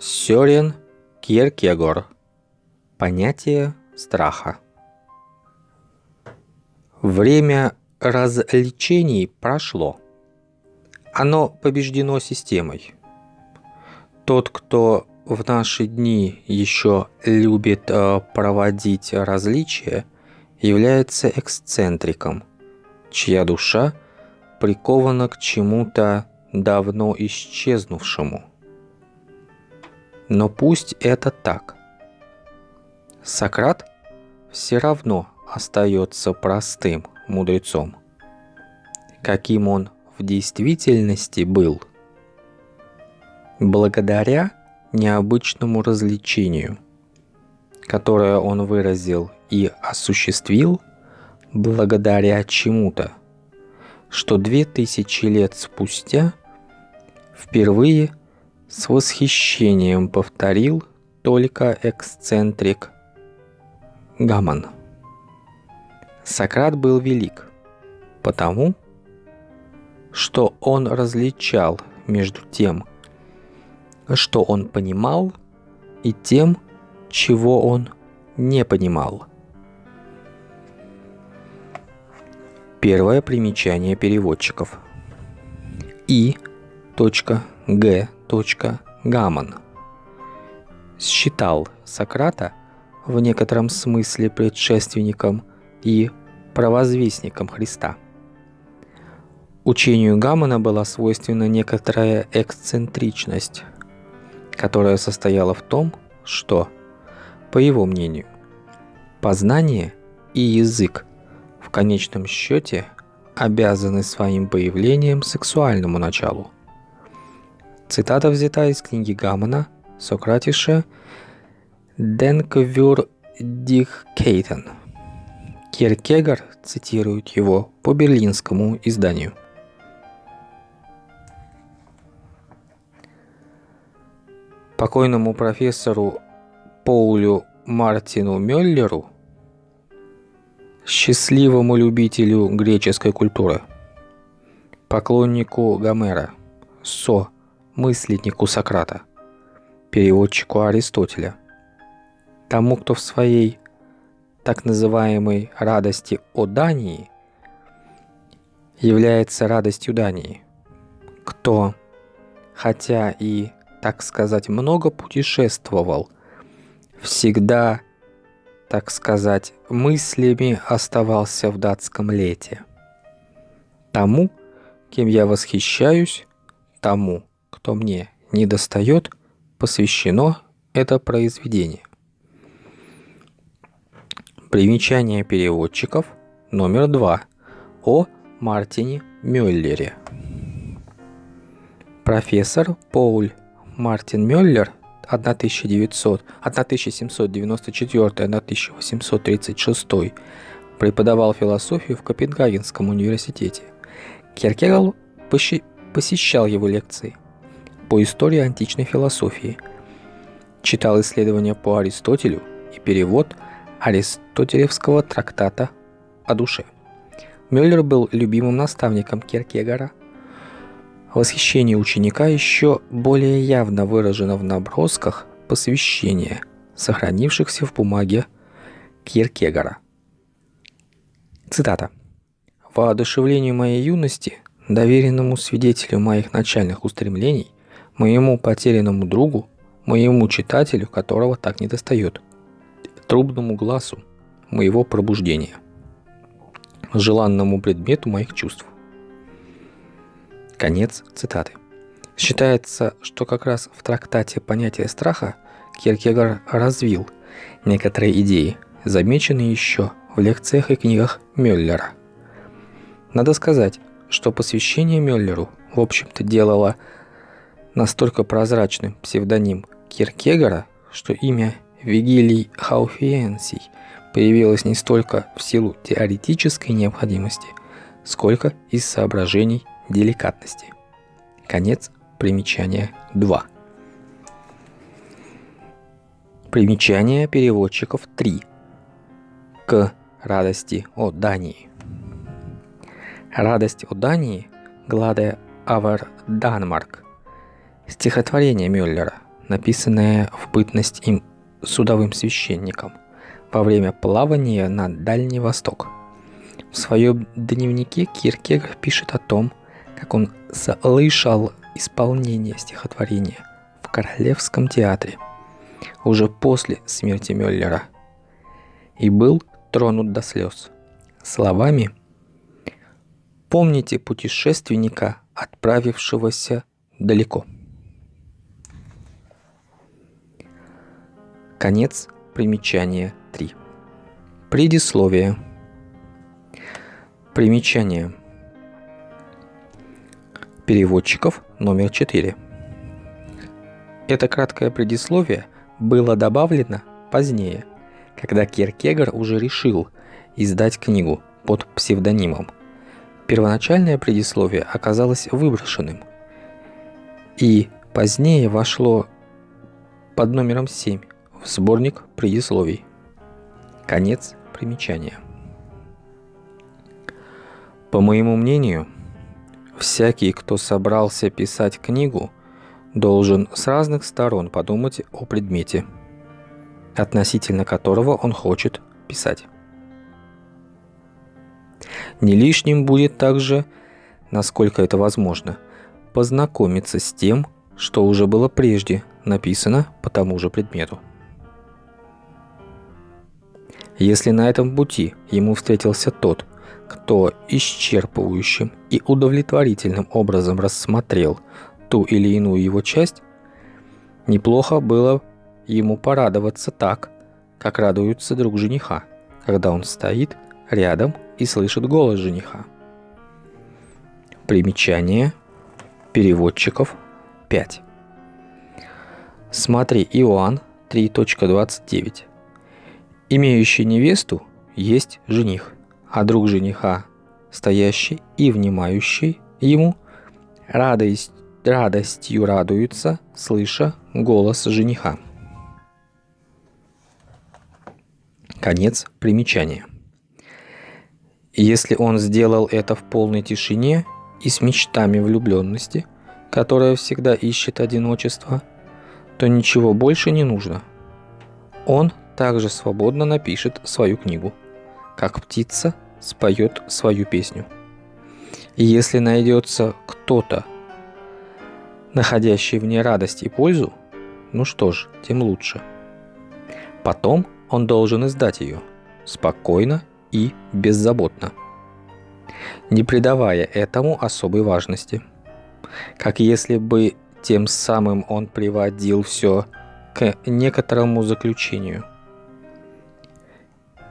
Сёрен Кierkegaard. Понятие страха. Время развлечений прошло. Оно побеждено системой. Тот, кто в наши дни еще любит э, проводить различия, является эксцентриком, чья душа прикована к чему-то давно исчезнувшему. Но пусть это так. Сократ все равно остается простым мудрецом, каким он в действительности был. Благодаря необычному развлечению, которое он выразил и осуществил благодаря чему-то, что две тысячи лет спустя впервые с восхищением повторил только эксцентрик Гаман. Сократ был велик, потому что он различал между тем, что он понимал, и тем, чего он не понимал. Первое примечание переводчиков. И. Г. Гаман считал Сократа в некотором смысле предшественником и провозвестником Христа. Учению Гамана была свойственна некоторая эксцентричность – которая состояла в том, что, по его мнению, познание и язык в конечном счете обязаны своим появлением сексуальному началу. Цитата взята из книги Гамана Сократиша «Денквюр Дихкейтен». Киркегар цитирует его по берлинскому изданию – покойному профессору Поулю Мартину Мюллеру, счастливому любителю греческой культуры, поклоннику Гомера, Со, мысленнику Сократа, переводчику Аристотеля, тому, кто в своей так называемой радости о Дании является радостью Дании, кто, хотя и так сказать, много путешествовал, всегда, так сказать, мыслями оставался в датском лете. Тому, кем я восхищаюсь, тому, кто мне не достает, посвящено это произведение. Примечание переводчиков номер два о Мартине Мюллере. Профессор Поуль Мартин Мюллер 1900, 1794-1836 преподавал философию в Копенгагенском университете. Киркегал посещал его лекции по истории античной философии, читал исследования по Аристотелю и перевод аристотелевского трактата о душе. Мюллер был любимым наставником Киркегора – Восхищение ученика еще более явно выражено в набросках посвящения, сохранившихся в бумаге Киркегора. Цитата. «Воодушевлению моей юности, доверенному свидетелю моих начальных устремлений, моему потерянному другу, моему читателю, которого так недостает, трубному глазу моего пробуждения, желанному предмету моих чувств, Конец цитаты. Считается, что как раз в трактате «Понятие страха» Киркегор развил некоторые идеи, замеченные еще в лекциях и книгах Мюллера. Надо сказать, что посвящение Мюллеру, в общем-то, делало настолько прозрачным псевдоним Киркегора, что имя Вигилий Хауфиенсий появилось не столько в силу теоретической необходимости, сколько из соображений деликатности. Конец примечания 2. Примечание переводчиков 3. К радости о Дании. Радость о Дании Гладе Авер Данмарк. Стихотворение Мюллера, написанное в бытность им судовым священником во время плавания на Дальний Восток. В своем дневнике Киркегор пишет о том, как он слышал исполнение стихотворения в Королевском театре уже после смерти Мюллера и был тронут до слез словами «Помните путешественника, отправившегося далеко». Конец примечания 3. Предисловие. Примечание. Переводчиков номер 4. Это краткое предисловие было добавлено позднее, когда Киркегор уже решил издать книгу под псевдонимом. Первоначальное предисловие оказалось выброшенным, и позднее вошло под номером 7 в сборник предисловий. Конец примечания. По моему мнению, всякий, кто собрался писать книгу, должен с разных сторон подумать о предмете, относительно которого он хочет писать. Не лишним будет также, насколько это возможно, познакомиться с тем, что уже было прежде написано по тому же предмету. Если на этом пути ему встретился тот, кто исчерпывающим и удовлетворительным образом рассмотрел ту или иную его часть, неплохо было ему порадоваться так, как радуется друг жениха, когда он стоит рядом и слышит голос жениха. Примечание переводчиков 5. Смотри Иоанн 3.29. Имеющий невесту есть жених, а друг жениха, стоящий и внимающий ему, радость, радостью радуется, слыша голос жениха. Конец примечания. Если он сделал это в полной тишине и с мечтами влюбленности, которая всегда ищет одиночество, то ничего больше не нужно. Он также свободно напишет свою книгу, как птица споет свою песню. И если найдется кто-то, находящий в ней радость и пользу, ну что ж, тем лучше. Потом он должен издать ее спокойно и беззаботно, не придавая этому особой важности. Как если бы тем самым он приводил все к некоторому заключению –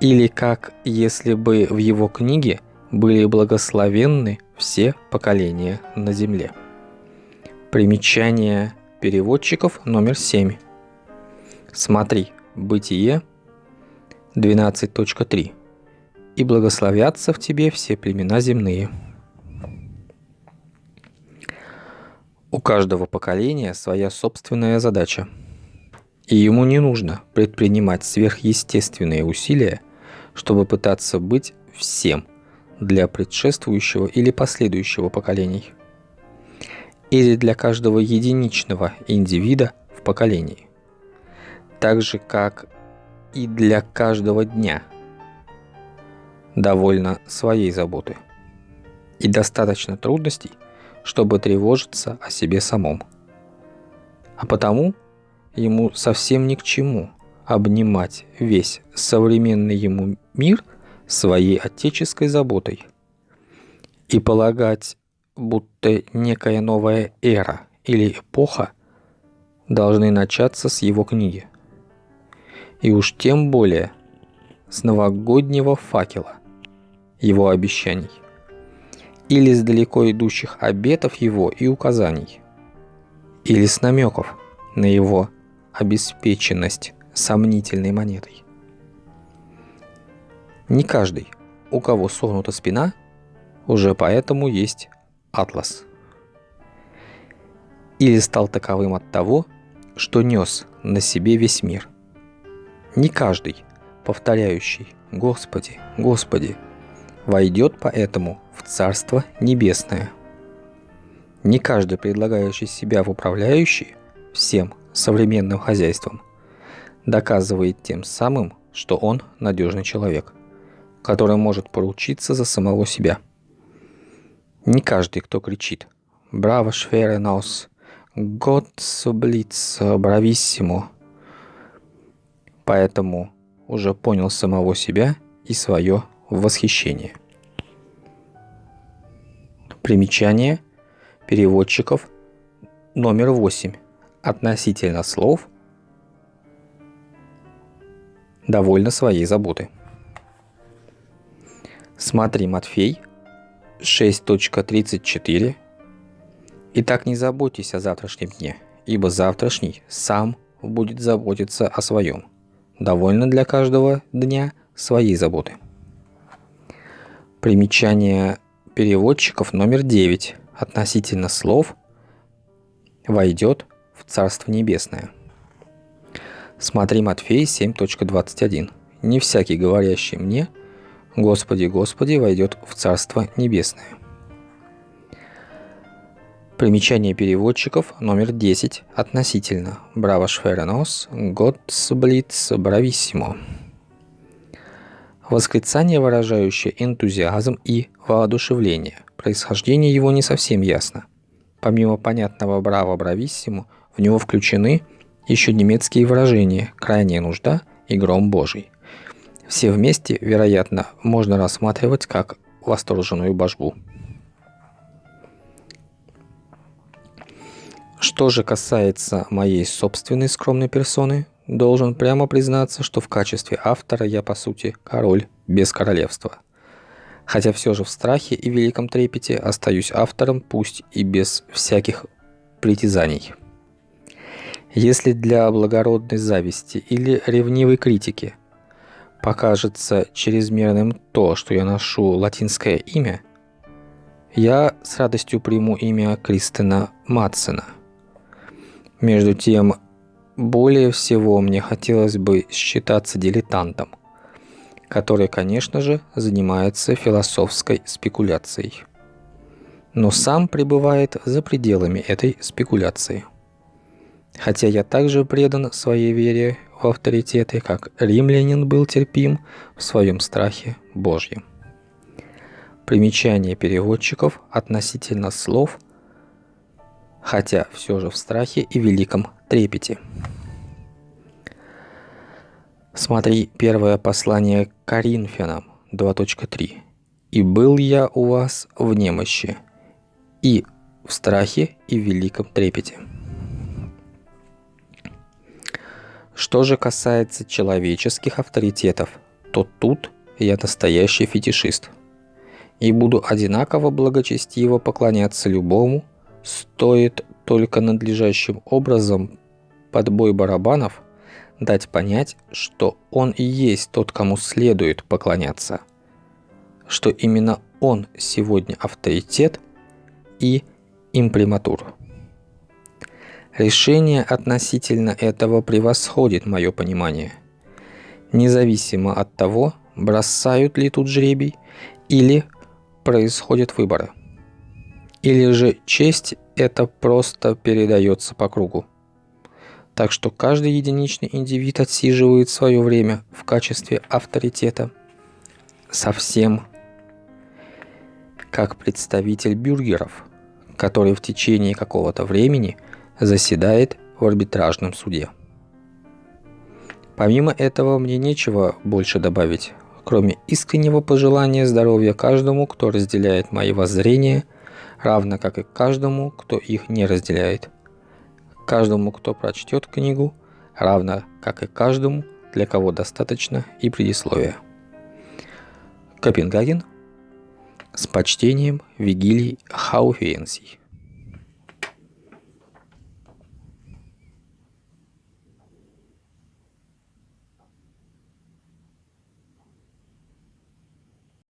или как если бы в его книге были благословенны все поколения на земле. Примечание переводчиков номер 7. Смотри, Бытие 12.3. «И благословятся в тебе все племена земные». У каждого поколения своя собственная задача. И ему не нужно предпринимать сверхъестественные усилия чтобы пытаться быть всем для предшествующего или последующего поколений. Или для каждого единичного индивида в поколении. Так же, как и для каждого дня. Довольно своей заботы. И достаточно трудностей, чтобы тревожиться о себе самом. А потому ему совсем ни к чему – обнимать весь современный ему мир своей отеческой заботой и полагать, будто некая новая эра или эпоха должны начаться с его книги. И уж тем более с новогоднего факела его обещаний или с далеко идущих обетов его и указаний, или с намеков на его обеспеченность сомнительной монетой. Не каждый, у кого согнута спина, уже поэтому есть атлас. Или стал таковым от того, что нес на себе весь мир. Не каждый, повторяющий «Господи, Господи», войдет поэтому в Царство Небесное. Не каждый, предлагающий себя в управляющие всем современным хозяйством, доказывает тем самым, что он надежный человек, который может поручиться за самого себя. Не каждый, кто кричит «Браво, швере нос!» «Год сублиц брависсимо!» Поэтому уже понял самого себя и свое восхищение. Примечание переводчиков номер 8 относительно слов довольно своей заботы. Смотри Матфей 6.34 Итак, не заботьтесь о завтрашнем дне, ибо завтрашний сам будет заботиться о своем. Довольно для каждого дня своей заботы. Примечание переводчиков номер 9 относительно слов «войдет в Царство Небесное». Смотри Матфей 7.21. «Не всякий, говорящий мне, Господи, Господи, войдет в Царство Небесное». Примечание переводчиков номер 10 относительно. Браво шференос, готсблиц брависсимо. Восклицание, выражающее энтузиазм и воодушевление. Происхождение его не совсем ясно. Помимо понятного «браво брависсимо», в него включены еще немецкие выражения «крайняя нужда» и «гром Божий». Все вместе, вероятно, можно рассматривать как восторженную божбу. Что же касается моей собственной скромной персоны, должен прямо признаться, что в качестве автора я, по сути, король без королевства. Хотя все же в страхе и великом трепете остаюсь автором, пусть и без всяких притязаний. Если для благородной зависти или ревнивой критики покажется чрезмерным то, что я ношу латинское имя, я с радостью приму имя Кристина Матсена – между тем, более всего мне хотелось бы считаться дилетантом, который, конечно же, занимается философской спекуляцией. Но сам пребывает за пределами этой спекуляции. Хотя я также предан своей вере в авторитеты, как римлянин был терпим в своем страхе Божьем. Примечание переводчиков относительно слов – хотя все же в страхе и великом трепете. Смотри первое послание к Коринфянам 2.3. «И был я у вас в немощи, и в страхе, и великом трепете». Что же касается человеческих авторитетов, то тут я настоящий фетишист. И буду одинаково благочестиво поклоняться любому, Стоит только надлежащим образом под бой барабанов дать понять, что он и есть тот, кому следует поклоняться, что именно он сегодня авторитет и имприматур. Решение относительно этого превосходит мое понимание, независимо от того, бросают ли тут жребий или происходят выборы – или же честь это просто передается по кругу. Так что каждый единичный индивид отсиживает свое время в качестве авторитета совсем. Как представитель бюргеров, который в течение какого-то времени заседает в арбитражном суде. Помимо этого мне нечего больше добавить, кроме искреннего пожелания здоровья каждому, кто разделяет мои воззрения – равно как и каждому, кто их не разделяет. Каждому, кто прочтет книгу, равно как и каждому, для кого достаточно и предисловия. Копенгаген с почтением Вигилий Хауфиенсий.